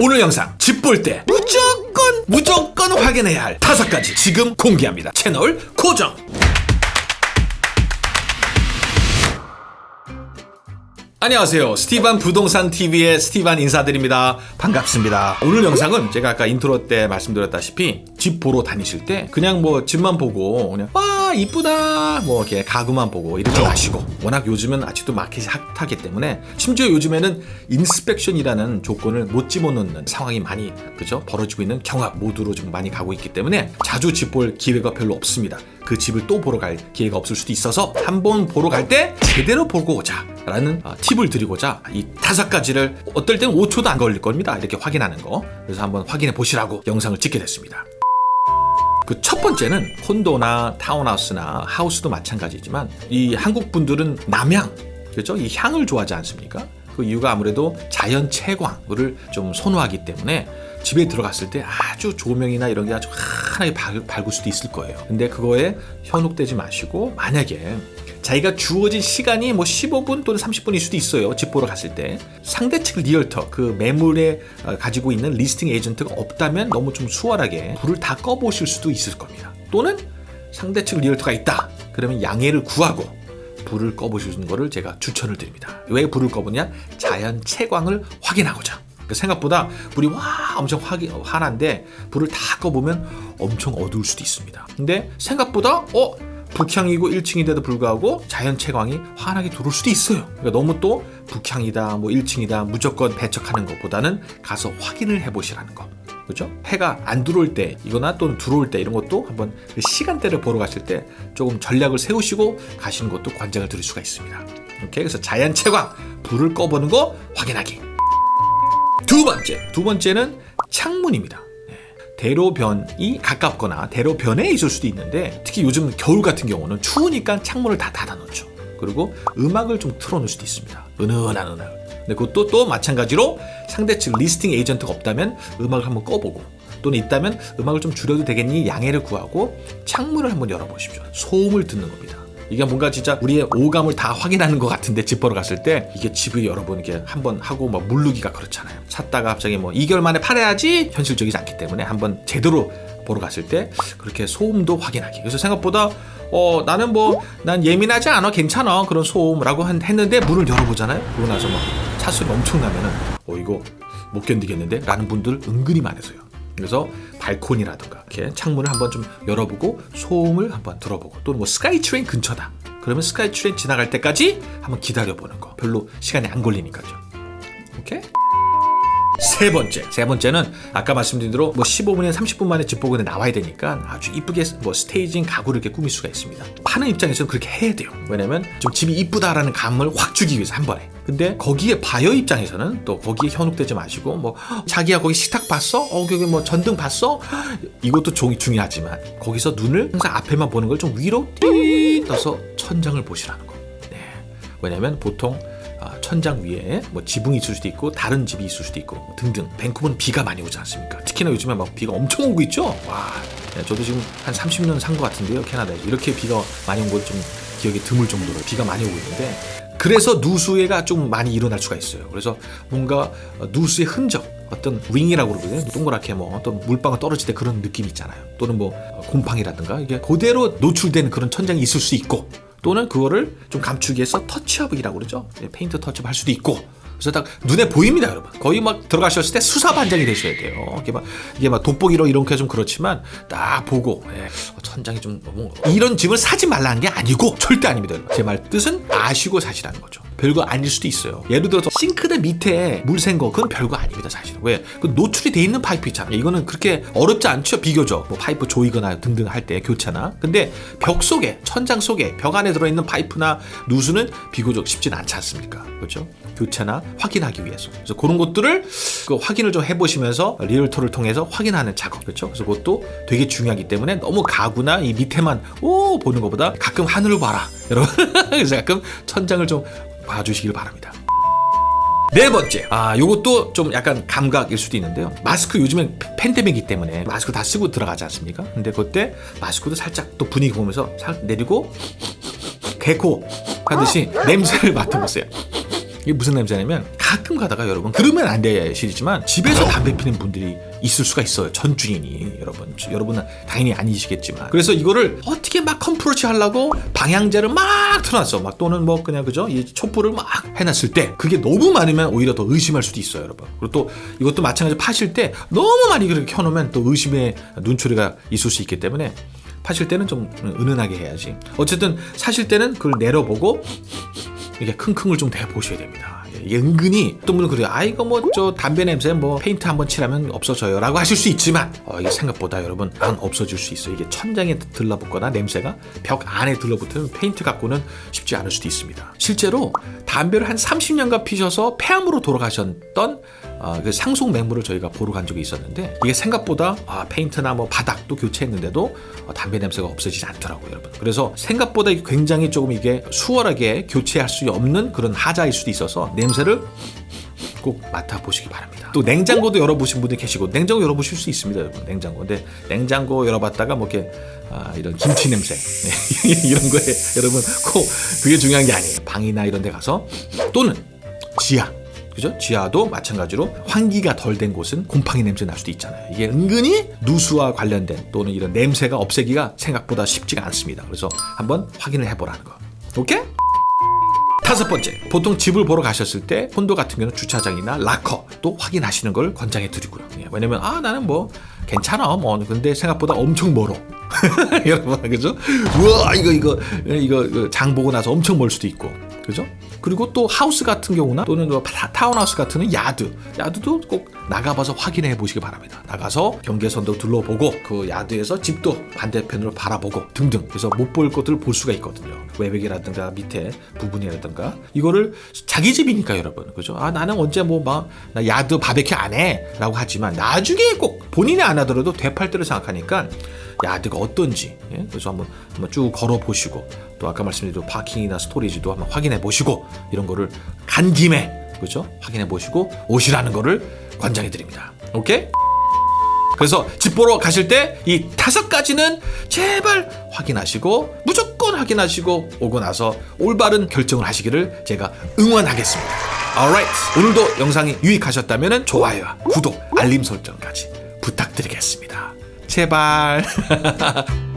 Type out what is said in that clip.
오늘 영상 집 볼 때 무조건 무조건 확인해야 할 다섯 가지 지금 공개합니다. 채널 고정. 안녕하세요. 스티반 부동산 TV의 스티반 인사드립니다. 반갑습니다. 오늘 영상은 제가 아까 인트로 때 말씀드렸다시피 집 보러 다니실 때 그냥 뭐 집만 보고 그냥 와 이쁘다 뭐 이렇게 가구만 보고 이러지 마시고. 워낙 요즘은 아직도 마켓이 hot하기 때문에 심지어 요즘에는 인스펙션이라는 조건을 못 집어넣는 상황이 많이 그죠? 벌어지고 있는 경합 모드로 좀 많이 가고 있기 때문에 자주 집 볼 기회가 별로 없습니다. 그 집을 또 보러 갈 기회가 없을 수도 있어서 한번 보러 갈 때 제대로 보고 오자 라는 어, 팁을 드리고자 이 다섯 가지를 어떨 때는 5초도 안 걸릴 겁니다. 이렇게 확인하는 거. 그래서 한번 확인해 보시라고 영상을 찍게 됐습니다 그 첫 번째는 콘도나 타운하우스나 하우스도 마찬가지지만 이 한국 분들은 남향 그렇죠? 이 향을 좋아하지 않습니까? 그 이유가 아무래도 자연 채광을 좀 선호하기 때문에 집에 들어갔을 때 아주 조명이나 이런 게 아주 환하게 밝을 수도 있을 거예요. 근데 그거에 현혹되지 마시고 만약에 자기가 주어진 시간이 뭐 15분 또는 30분일 수도 있어요 집 보러 갔을 때. 상대 측 realtor 그 매물에 어, 가지고 있는 listing agent가 없다면 너무 좀 수월하게 불을 다 꺼보실 수도 있을 겁니다. 또는 상대 측 리얼터가 있다 그러면 양해를 구하고 불을 꺼보시는 것을 제가 추천을 드립니다. 왜 불을 꺼보냐? 자연 채광을 확인하고자. 그러니까 생각보다 불이 와 엄청 화, 환한데 불을 다 꺼보면 엄청 어두울 수도 있습니다. 근데 생각보다 어 북향이고 1층인데도 불구하고 자연 채광이 환하게 들어올 수도 있어요. 그러니까 너무 또 북향이다 뭐 1층이다 무조건 배척하는 것보다는 가서 확인을 해 보시라는 거. 그죠? 해가 안 들어올 때 이거나 또는 들어올 때 이런 것도 한번 그 시간대를 보러 가실 때 조금 전략을 세우시고 가시는 것도 관장을 드릴 수가 있습니다. 오케이? 그래서 자연 채광 불을 꺼보는 거 확인하기. 두 번째, 두 번째는 창문입니다. 네. 대로변이 가깝거나 대로변에 있을 수도 있는데 특히 요즘 겨울 같은 경우는 추우니까 창문을 다 닫아놓죠. 그리고 음악을 좀 틀어놓을 수도 있습니다. 은은한 음악. 근데 그것도 또 마찬가지로 상대측 listing agent가 없다면 음악을 한번 꺼보고 또는 있다면 음악을 좀 줄여도 되겠니 양해를 구하고 창문을 한번 열어보십시오. 소음을 듣는 겁니다. 이게 뭔가 진짜 우리의 오감을 다 확인하는 것 같은데 집 보러 갔을 때 이게 집을 여러분 이게 한번 하고 막 물르기가 그렇잖아요. 샀다가 갑자기 뭐 2개월 만에 팔아야지 현실적이지 않기 때문에 한번 제대로 보러 갔을 때 그렇게 소음도 확인하기. 그래서 생각보다 어 나는 뭐 난 예민하지 않아 괜찮아 그런 소음라고 했는데 문을 열어보잖아요. 그러고 나서 막 차 소리가 엄청 나면은 어 이거 못 견디겠는데? 라는 분들 은근히 많으세요 그래서 발코니라든가 이렇게 창문을 한번 좀 열어보고 소음을 한번 들어보고 또는 뭐 스카이 트레인 근처다. 그러면 스카이 트레인 지나갈 때까지 한번 기다려보는 거. 별로 시간이 안 걸리니까요 오케이? 세 번째. 세 번째는 아까 말씀드린 대로 뭐 15분이나 30분 만에 집 보고 나와야 되니까 아주 이쁘게 뭐 staging 가구를 이렇게 꾸밀 수가 있습니다. 파는 입장에서는 그렇게 해야 돼요. 왜냐면 좀 집이 이쁘다라는 감을 확 주기 위해서 한 번에 근데 거기에 바이어 입장에서는 또 거기에 현혹되지 마시고 뭐 자기야 거기 식탁 봤어? 어 거기 뭐 전등 봤어? 이것도 종이 중요하지만 거기서 눈을 항상 앞에만 보는 걸 좀 위로 띠 떠서 천장을 보시라는 거 네. 왜냐면 보통 아, 천장 위에 뭐 지붕이 있을 수도 있고 다른 집이 있을 수도 있고 등등 밴쿠버는 비가 많이 오지 않습니까 특히나 요즘에 막 비가 엄청 오고 있죠 와 네, 저도 지금 한 30년 산 것 같은데요 캐나다에 이렇게 비가 많이 온것좀 기억이 드물 정도로 비가 많이 오고 있는데 그래서 누수해가 좀 많이 일어날 수가 있어요. 그래서 뭔가 누수의 흔적 어떤 ring이라고 그러거든요. 동그랗게 뭐 어떤 물방울 떨어질 때 그런 느낌 있잖아요. 또는 뭐 곰팡이라든가 이게 그대로 노출된 그런 천장이 있을 수 있고 또는 그거를 좀 감추기 위해서 touch-up이라고 그러죠. 예, paint touch-up 할 수도 있고 그래서 딱 눈에 보입니다 여러분. 거의 막 들어가셨을 때 수사반장이 되셔야 돼요. 이게 막 이게 막 돋보기로 이렇게 좀 그렇지만 딱 보고 예, 천장이 좀 너무 이런 집을 사지 말라는 게 아니고 절대 아닙니다 제 말 뜻은 아시고 사시라는 거죠. 별거 아닐 수도 있어요. 예를 들어서 싱크대 밑에 물 샌 거 그건 별거 아닙니다 사실은. 왜? 그 노출이 돼 있는 파이프 있잖아요. 이거는 그렇게 어렵지 않죠 비교적. 뭐 파이프 조이거나 등등 할 때 교체나. 근데 벽 속에 천장 속에 벽 안에 들어있는 파이프나 누수는 비교적 쉽진 않지 않습니까? 그렇죠? 교차나 확인하기 위해서. 그래서 그런 것들을 그 확인을 좀 해보시면서 리얼토를 통해서 확인하는 작업. 그렇죠? 그래서 그것도 되게 중요하기 때문에 너무 가구나 이 밑에만 오 보는 것보다 가끔 하늘을 봐라. 여러분 그래서 가끔 천장을 좀 봐주시길 바랍니다. 네 번째. 아 요것도 좀 약간 감각일 수도 있는데요. 마스크 요즘엔 팬데믹이기 때문에 마스크 다 쓰고 들어가지 않습니까? 근데 그때 마스크도 살짝 또 분위기 보면서 살 내리고 개코 하듯이 냄새를 맡아보세요 이게 무슨 냄새냐면 가끔 가다가 여러분 그러면 안 되시지만 집에서 담배 피는 분들이 있을 수가 있어요 전 주인이. 여러분 여러분은 당연히 아니시겠지만. 그래서 이거를 어떻게 막 컴프로치 하려고 방향제를 막 틀어놨어. 막 또는 뭐 그냥 그죠? 이 촛불을 막 해놨을 때 그게 너무 많으면 오히려 더 의심할 수도 있어요 여러분. 그리고 또 이것도 마찬가지로 파실 때 너무 많이 그렇게 켜놓으면 또 의심의 눈초리가 있을 수 있기 때문에 파실 때는 좀 은은하게 해야지. 어쨌든 사실 때는 그걸 내려보고 이게 킁킁을 좀 대보셔야 됩니다. 이게 은근히 어떤 분은 그래요. 아 이거 뭐 저 담배 냄새 뭐 페인트 한번 칠하면 없어져요 라고 하실 수 있지만 어, 이게 생각보다 여러분 안 없어질 수 있어요. 이게 천장에 들러붙거나 냄새가 벽 안에 들러붙으면 페인트 갖고는 쉽지 않을 수도 있습니다. 실제로 담배를 한 30년간 피셔서 폐암으로 돌아가셨던 어, 그 상속 맹물을 저희가 보러 간 적이 있었는데 이게 생각보다 아, 페인트나 뭐 바닥도 교체했는데도 어, 담배 냄새가 없어지지 않더라고요, 여러분. 그래서 생각보다 굉장히 조금 이게 수월하게 교체할 수 없는 그런 하자일 수도 있어서 냄새를 꼭 맡아보시기 바랍니다. 또 냉장고도 열어보신 분들 계시고 냉장고 열어보실 수 있습니다, 여러분. 냉장고. 근데 냉장고 열어봤다가 뭐 이렇게 아, 이런 김치 냄새 네, 이런 거에 여러분 꼭 그게 중요한 게 아니에요. 방이나 이런 데 가서 또는 지하 그죠? 지하도 마찬가지로 환기가 덜 된 곳은 곰팡이 냄새 날 수도 있잖아요. 이게 은근히 누수와 관련된 또는 이런 냄새가 없애기가 생각보다 쉽지가 않습니다. 그래서 한번 확인을 해보라는 거. 오케이? 다섯 번째, 보통 집을 보러 가셨을 때 콘도 같은 경우는 주차장이나 락커 또 확인하시는 걸 권장해 드리고요. 예, 왜냐면 아 나는 뭐 괜찮아 뭐 근데 생각보다 엄청 멀어. 여러분 그죠? 우와 이거 이거 이거 이거 장 보고 나서 엄청 멀 수도 있고 그죠? 그리고 또 하우스 같은 경우나 또는 뭐 타- 타운하우스 같은 은 야드 야드도 꼭 나가봐서 확인해 보시기 바랍니다. 나가서 경계선도 둘러보고 그 yard에서 집도 반대편으로 바라보고 등등 그래서 못 볼 것들을 볼 수가 있거든요. 외벽이라든가 밑에 부분이라든가 이거를 자기 집이니까 여러분 그죠? 아 나는 언제 뭐 막 나 야드 바베큐 안 해 라고 하지만 나중에 꼭 본인이 안 하더라도 되팔 때를 생각하니까 야드가 어떤지 예? 그래서 한번, 한번 쭉 걸어 보시고 또 아까 말씀드린 파킹이나 스토리지도 한번 확인해 보시고 이런 거를 간 김에 그죠 확인해 보시고 오시라는 거를 권장해 드립니다 오케이 그래서 집 보러 가실 때 이 다섯 가지는 제발 확인하시고 무조건 확인하시고 오고 나서 올바른 결정을 하시기를 제가 응원하겠습니다. Alright. 오늘도 영상이 유익하셨다면 좋아요와 구독, 알림 설정까지 부탁드리겠습니다. 제발.